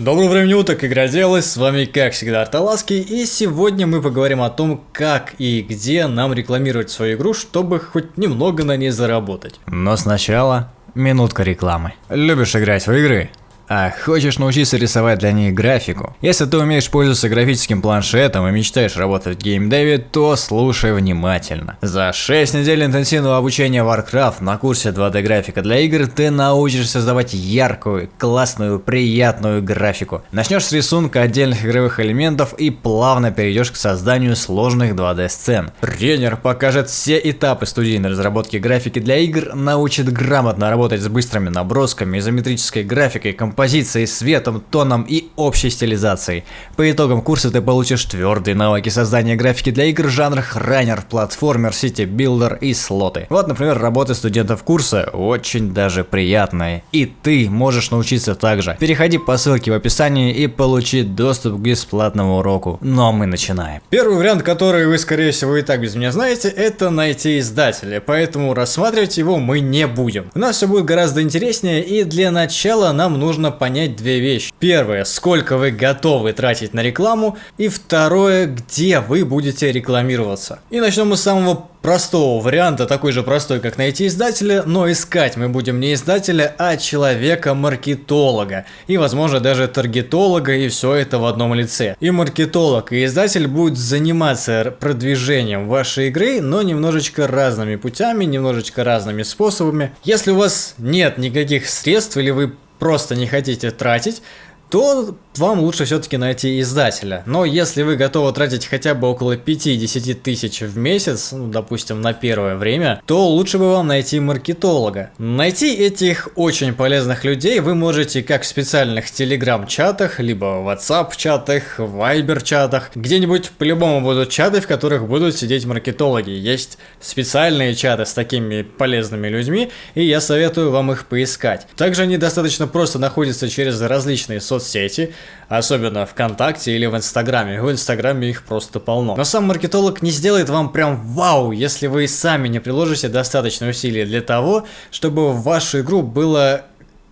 Доброго времени уток, игроделы, с вами как всегда Арталаский, и сегодня мы поговорим о том, как и где нам рекламировать свою игру, чтобы хоть немного на ней заработать. Но сначала минутка рекламы. Любишь играть в игры? А хочешь научиться рисовать для них графику? Если ты умеешь пользоваться графическим планшетом и мечтаешь работать в геймдеве, то слушай внимательно. За 6 недель интенсивного обучения Warcraft на курсе 2D графика для игр ты научишься создавать яркую, классную, приятную графику. Начнешь с рисунка отдельных игровых элементов и плавно перейдешь к созданию сложных 2D сцен. Тренер покажет все этапы студийной разработки графики для игр, научит грамотно работать с быстрыми набросками, изометрической графикой, композицией композицией, светом, тоном и общей стилизацией. По итогам курса ты получишь твердые навыки создания графики для игр в жанрах runner, платформер, city-builder и слоты. Вот, например, работы студентов курса очень даже приятные. И ты можешь научиться также. Переходи по ссылке в описании и получи доступ к бесплатному уроку. А мы начинаем. Первый вариант, который вы, скорее всего, и так без меня знаете, это найти издателя, поэтому рассматривать его мы не будем. У нас все будет гораздо интереснее, и для начала нам нужно понять две вещи. Первое, сколько вы готовы тратить на рекламу, и второе, где вы будете рекламироваться. И начнем мы с самого простого варианта, такой же простой, как найти издателя, но искать мы будем не издателя, а человека-маркетолога. И, возможно, даже таргетолога, и все это в одном лице. И маркетолог, и издатель будут заниматься продвижением вашей игры, но немножечко разными путями, немножечко разными способами. Если у вас нет никаких средств, или вы просто не хотите тратить, то вам лучше все-таки найти издателя. Но если вы готовы тратить хотя бы около 5-10 тысяч в месяц, ну, допустим, на первое время, то лучше бы вам найти маркетолога. Найти этих очень полезных людей вы можете как в специальных телеграм-чатах, либо в WhatsApp-чатах, Viber-чатах. Где-нибудь по-любому будут чаты, в которых будут сидеть маркетологи. Есть специальные чаты с такими полезными людьми, и я советую вам их поискать. Также они достаточно просто находятся через различные соцсети, особенно ВКонтакте или в Инстаграме. В Инстаграме их просто полно. Но сам маркетолог не сделает вам прям вау, если вы сами не приложите достаточно усилий для того, чтобы вашу игру было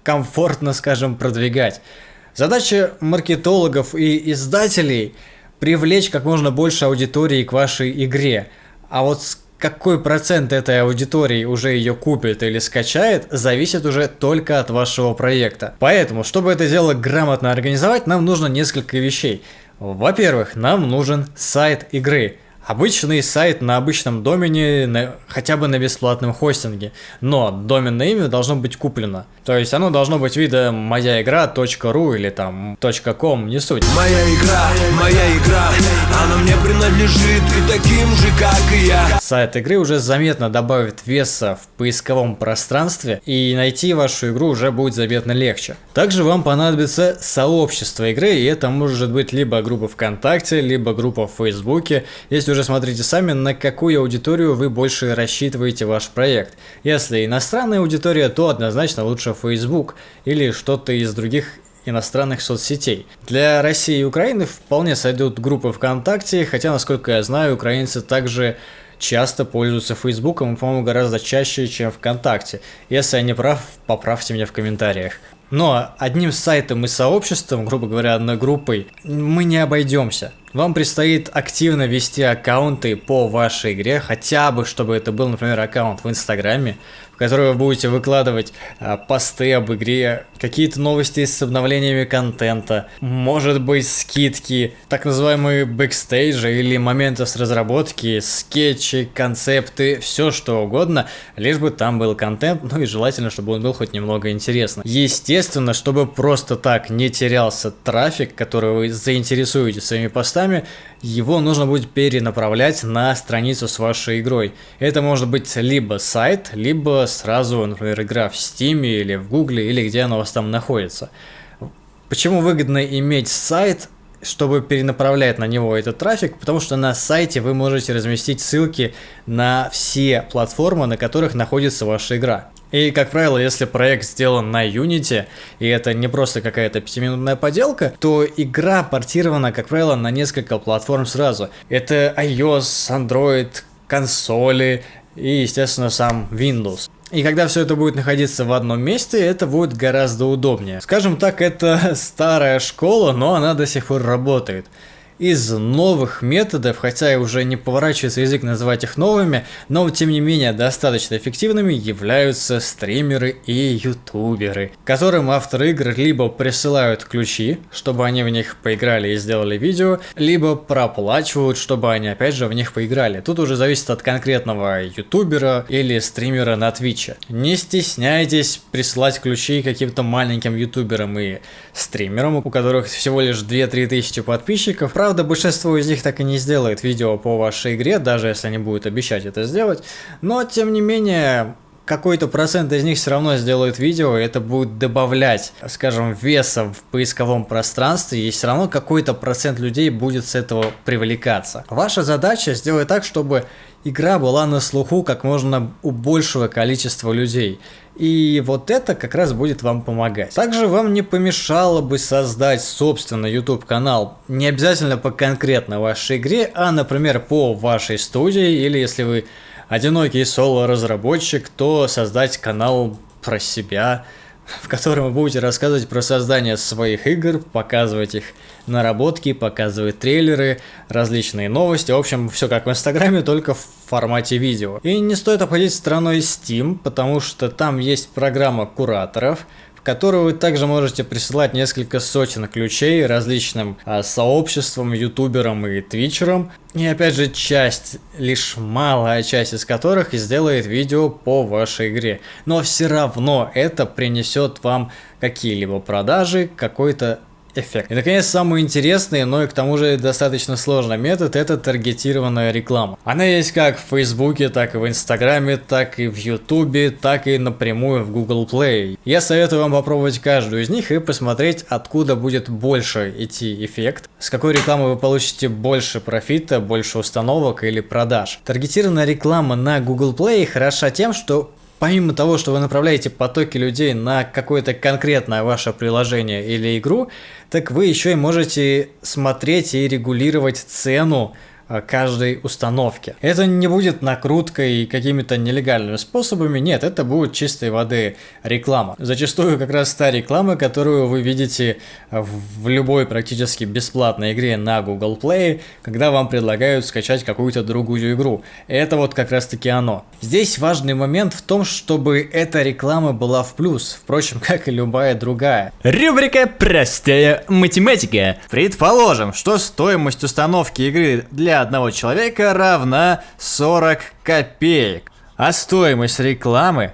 комфортно, скажем, продвигать. Задача маркетологов и издателей привлечь как можно больше аудитории к вашей игре. А вот какой процент этой аудитории уже ее купит или скачает, зависит уже только от вашего проекта. Поэтому, чтобы это дело грамотно организовать, нам нужно несколько вещей. Во-первых, нам нужен сайт игры. Обычный сайт на обычном домене, на, хотя бы на бесплатном хостинге, но доменное имя должно быть куплено. То есть оно должно быть вида моя игра.ру или там .com, не суть. Моя игра, моя игра, она мне принадлежит и таким же, как и я. Сайт игры уже заметно добавит веса в поисковом пространстве, и найти вашу игру уже будет заметно легче. Также вам понадобится сообщество игры, и это может быть либо группа ВКонтакте, либо группа в Фейсбуке. Если уже смотрите сами, на какую аудиторию вы больше рассчитываете ваш проект. Если иностранная аудитория, то однозначно лучше Facebook или что-то из других иностранных соцсетей. Для России и Украины вполне сойдут группы ВКонтакте, хотя, насколько я знаю, украинцы также часто пользуются Фейсбуком, по-моему, гораздо чаще, чем ВКонтакте. Если я не прав, поправьте меня в комментариях. Но одним сайтом и сообществом, грубо говоря, одной группой, мы не обойдемся. Вам предстоит активно вести аккаунты по вашей игре, хотя бы, чтобы это был, например, аккаунт в Инстаграме, в который вы будете выкладывать а, посты об игре, какие-то новости с обновлениями контента, может быть скидки, так называемые бэкстейджи или моменты с разработки, скетчи, концепты, все что угодно, лишь бы там был контент, ну и желательно, чтобы он был хоть немного интересным. Естественно, чтобы просто так не терялся трафик, который вы заинтересуете своими постами, его нужно будет перенаправлять на страницу с вашей игрой. Это может быть либо сайт, либо сразу, например, игра в Steam или в Google, или где она у вас там находится. Почему выгодно иметь сайт, чтобы перенаправлять на него этот трафик, потому что на сайте вы можете разместить ссылки на все платформы, на которых находится ваша игра. И, как правило, если проект сделан на Unity, и это не просто какая-то пятиминутная поделка, то игра портирована, как правило, на несколько платформ сразу. Это iOS, Android, консоли и, естественно, сам Windows. И когда все это будет находиться в одном месте, это будет гораздо удобнее. Скажем так, это старая школа, но она до сих пор работает из новых методов, хотя и уже не поворачивается язык называть их новыми, но тем не менее достаточно эффективными являются стримеры и ютуберы, которым авторы игр либо присылают ключи, чтобы они в них поиграли и сделали видео, либо проплачивают, чтобы они опять же в них поиграли. Тут уже зависит от конкретного ютубера или стримера на твиче. Не стесняйтесь присылать ключи каким-то маленьким ютуберам и стримерам, у которых всего лишь 2-3 тысячи подписчиков, Правда, большинство из них так и не сделает видео по вашей игре, даже если они будут обещать это сделать. Но, тем не менее, какой-то процент из них все равно сделают видео, и это будет добавлять, скажем, веса в поисковом пространстве, и все равно какой-то процент людей будет с этого привлекаться. Ваша задача сделать так, чтобы игра была на слуху как можно у большего количества людей. И вот это как раз будет вам помогать. Также вам не помешало бы создать собственный YouTube канал. Не обязательно по конкретно вашей игре, а, например, по вашей студии. Или если вы одинокий соло-разработчик, то создать канал про себя, в котором вы будете рассказывать про создание своих игр, показывать их наработки, показывать трейлеры, различные новости. В общем, все как в Инстаграме, только в формате видео. И не стоит обходить стороной Steam, потому что там есть программа кураторов, в которую вы также можете присылать несколько сотен ключей различным а, сообществам, ютуберам и твичерам. И опять же, часть, лишь малая часть из которых сделает видео по вашей игре. Но все равно это принесет вам какие-либо продажи, какой-то эффект. И наконец самый интересный, но и к тому же достаточно сложный метод это таргетированная реклама. Она есть как в Фейсбуке, так и в Инстаграме, так и в Ютубе, так и напрямую в Google Play. Я советую вам попробовать каждую из них и посмотреть откуда будет больше идти эффект, с какой рекламы вы получите больше профита, больше установок или продаж. Таргетированная реклама на Google Play хороша тем, что Помимо того, что вы направляете потоки людей на какое-то конкретное ваше приложение или игру, так вы еще и можете смотреть и регулировать цену каждой установки. Это не будет накруткой какими-то нелегальными способами, нет, это будет чистой воды реклама. Зачастую как раз та реклама, которую вы видите в любой практически бесплатной игре на Google Play, когда вам предлагают скачать какую-то другую игру. Это вот как раз таки оно. Здесь важный момент в том, чтобы эта реклама была в плюс, впрочем, как и любая другая. Рубрика «Простая математика». Предположим, что стоимость установки игры для одного человека равна 40 копеек, а стоимость рекламы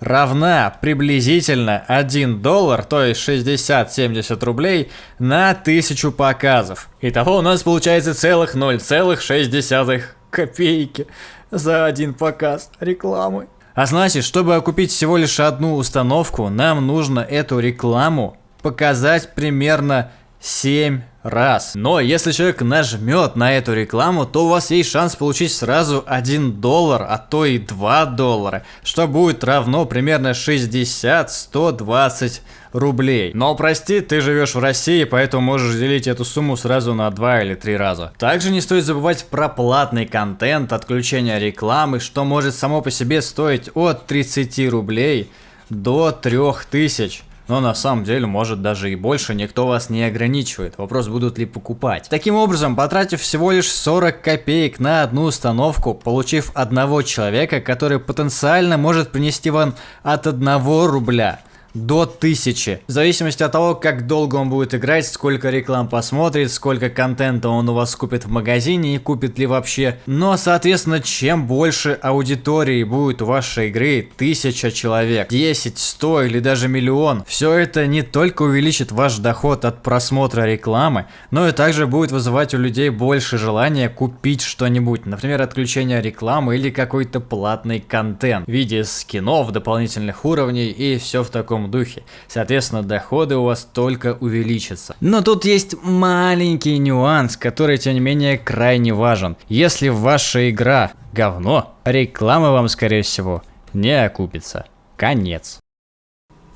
равна приблизительно 1 доллар, то есть 60-70 рублей на 1000 показов. Итого у нас получается целых 0,6 копейки за один показ рекламы. А значит, чтобы окупить всего лишь одну установку, нам нужно эту рекламу показать примерно 7 раз. Но если человек нажмет на эту рекламу, то у вас есть шанс получить сразу 1 доллар, а то и 2 доллара, что будет равно примерно 60-120 рублей. Но прости, ты живешь в России, поэтому можешь делить эту сумму сразу на 2 или 3 раза. Также не стоит забывать про платный контент, отключение рекламы, что может само по себе стоить от 30 рублей до 3000 но на самом деле может даже и больше, никто вас не ограничивает. Вопрос, будут ли покупать. Таким образом, потратив всего лишь 40 копеек на одну установку, получив одного человека, который потенциально может принести вам от 1 рубля до 1000. В зависимости от того, как долго он будет играть, сколько реклам посмотрит, сколько контента он у вас купит в магазине и купит ли вообще. Но, соответственно, чем больше аудитории будет у вашей игры, 1000 человек, 10, 100 или даже миллион, все это не только увеличит ваш доход от просмотра рекламы, но и также будет вызывать у людей больше желания купить что-нибудь, например, отключение рекламы или какой-то платный контент в виде скинов, дополнительных уровней и все в таком духе. Соответственно, доходы у вас только увеличатся. Но тут есть маленький нюанс, который, тем не менее, крайне важен. Если ваша игра говно, реклама вам, скорее всего, не окупится. Конец.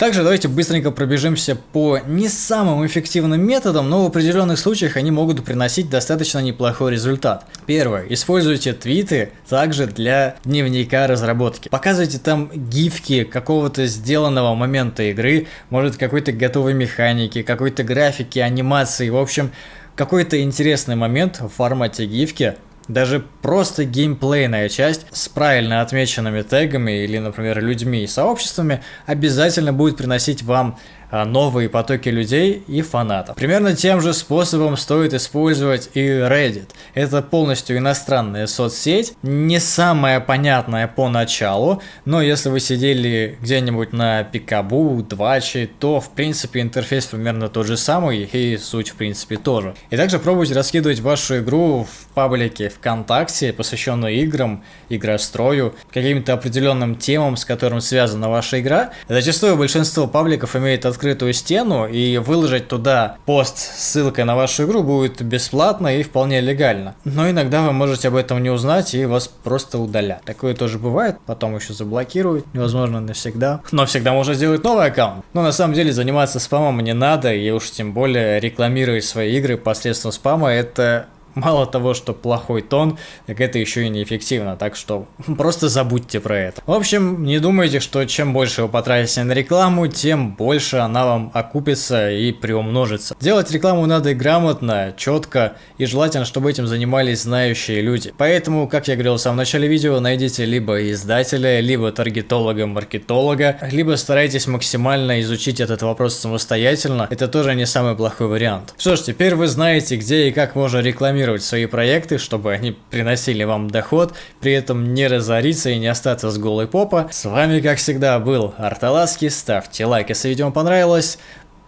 Также давайте быстренько пробежимся по не самым эффективным методам, но в определенных случаях они могут приносить достаточно неплохой результат. Первое. Используйте твиты также для дневника разработки. Показывайте там гифки какого-то сделанного момента игры, может какой-то готовой механики, какой-то графики, анимации, в общем, какой-то интересный момент в формате гифки, даже просто геймплейная часть с правильно отмеченными тегами или, например, людьми и сообществами обязательно будет приносить вам новые потоки людей и фанатов. Примерно тем же способом стоит использовать и Reddit. Это полностью иностранная соцсеть, не самая понятная поначалу, но если вы сидели где-нибудь на Пикабу, Двачи, то в принципе интерфейс примерно тот же самый и суть в принципе тоже. И также пробуйте раскидывать вашу игру в паблике ВКонтакте, посвященную играм, игрострою, каким-то определенным темам, с которым связана ваша игра. Зачастую большинство пабликов имеет открытый открытую стену и выложить туда пост с ссылкой на вашу игру будет бесплатно и вполне легально. Но иногда вы можете об этом не узнать и вас просто удалят. Такое тоже бывает, потом еще заблокируют, невозможно навсегда. Но всегда можно сделать новый аккаунт. Но на самом деле заниматься спамом не надо, и уж тем более рекламировать свои игры посредством спама это Мало того, что плохой тон, так это еще и неэффективно, так что просто забудьте про это. В общем, не думайте, что чем больше вы потратите на рекламу, тем больше она вам окупится и приумножится. Делать рекламу надо грамотно, четко и желательно, чтобы этим занимались знающие люди. Поэтому, как я говорил в самом начале видео, найдите либо издателя, либо таргетолога-маркетолога, либо старайтесь максимально изучить этот вопрос самостоятельно. Это тоже не самый плохой вариант. Что ж, теперь вы знаете, где и как можно рекламировать рекламировать свои проекты, чтобы они приносили вам доход, при этом не разориться и не остаться с голой попа. С вами, как всегда, был Арталаски. Ставьте лайк, если видео понравилось.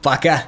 Пока!